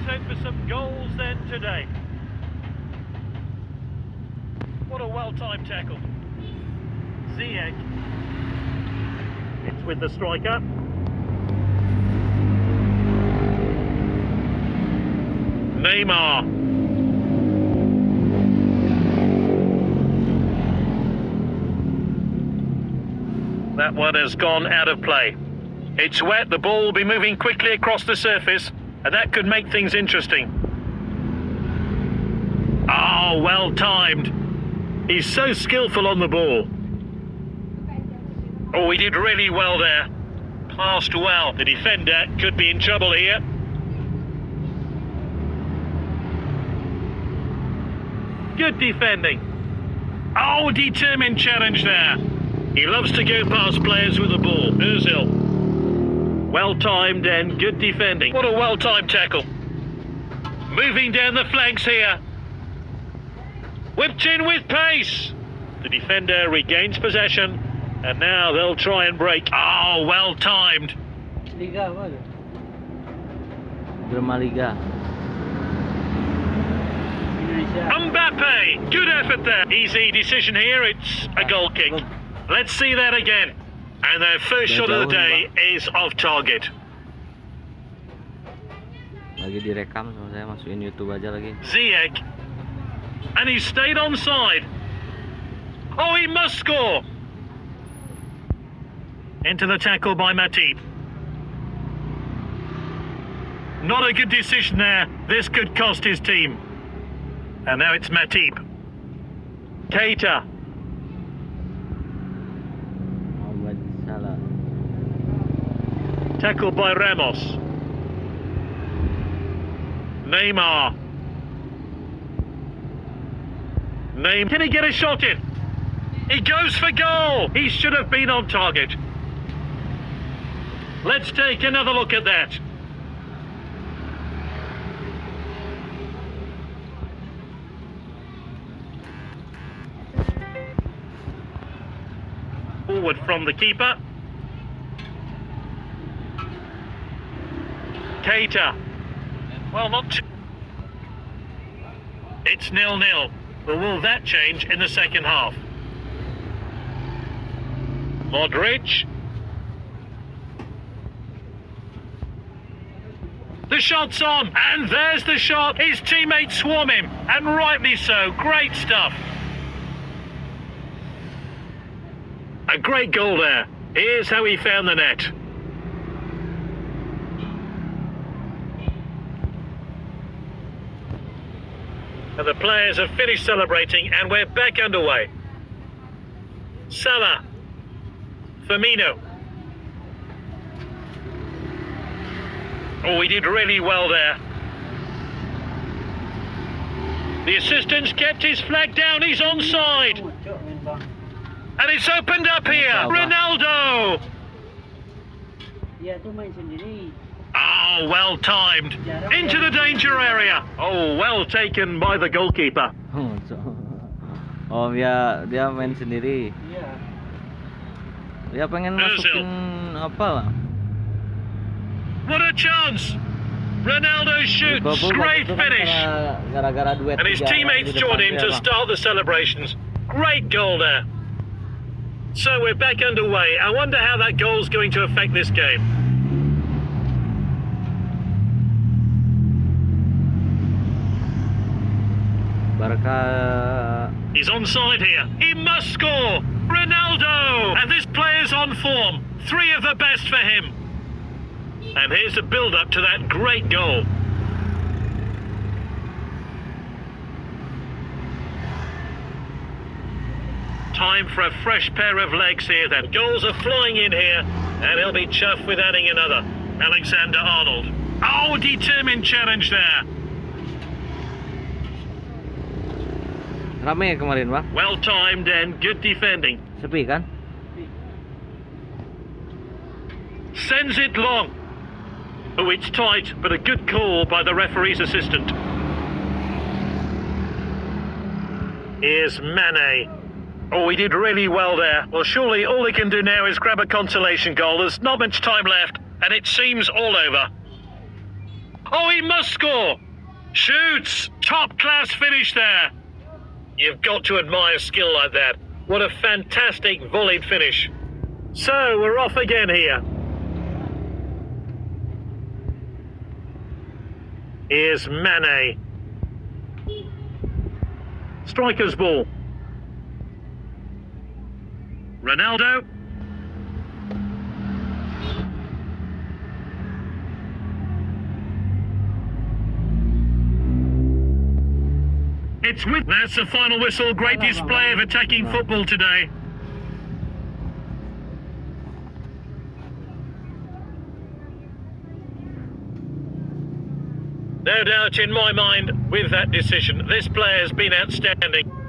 looks out for some goals then today. What a well-timed tackle. Ziyech. It's with the striker. Neymar. That one has gone out of play. It's wet, the ball will be moving quickly across the surface, and that could make things interesting. Oh, well timed. He's so skillful on the ball. Oh, he did really well there. Passed well. The defender could be in trouble here. Good defending. Oh, determined challenge there. He loves to go past players with the ball. Ozil. Well timed and good defending. What a well timed tackle. Moving down the flanks here. Whipped in with pace. The defender regains possession. And now they'll try and break. Oh, well timed. Liga apa tu? Drama Liga. Mbappe. Good effort there. Easy decision here. It's a goal kick. Let's see that again. And their first shot of the day is off target. Lagi direkam sama saya masukin YouTube aja lagi. Ziyech. And he stayed onside. Oh, he must score. Into the tackle by Matip. Not a good decision there. This could cost his team. And now it's Matip. Keita. Muhammad Salah. Tackled by Ramos. Neymar. Neymar. Can he get a shot in? He goes for goal. He should have been on target. Let's take another look at that. Forward from the keeper. Keita. Well, not too... It's nil-nil. But will that change in the second half? Modric. The shot's on, and there's the shot. His teammates swarm him, and rightly so. Great stuff. A great goal there. Here's how he found the net. And the players have finished celebrating, and we're back underway. Salah. Firmino. Oh, he did really well there. The assistants kept his flag down. He's onside. And it's opened up here. Ronaldo. Dia tuh main sendiri. Oh, well timed. Into the danger area. Oh, well taken by the goalkeeper. Oh, dia dia main sendiri. Dia pengen Ozil. masukin apa lah? What a chance. Ronaldo shoots. Great waktu itu kan finish. karena- Gara-gara duet And his teammates join in dia, to start the celebrations. Great goal there. So we're back underway. I wonder how that goal's going to affect this game. Barca He's onside here. He must score. Ronaldo! And this player's on form. Three of the best for him. And here's the build-up to that great goal. Time for a fresh pair of legs here then. Goals are flying in here, and he'll be chuffed with adding another. Alexander Arnold. Oh, determined challenge there. Kemarin bang? Well timed and good defending. Sepi kan? Sends it long. Oh, it's tight, but a good call by the referee's assistant. Here's Mane. Oh, he did really well there. Well, surely all he can do now is grab a consolation goal. There's not much time left, and it seems all over. Oh, he must score! Shoots! Top class finish there! You've got to admire skill like that. What a fantastic volleyed finish. So, we're off again here. Here's Mane. Striker's ball. Ronaldo. It's with. That's the final whistle. Great display of attacking football today. No doubt in my mind with that decision. This player has been outstanding.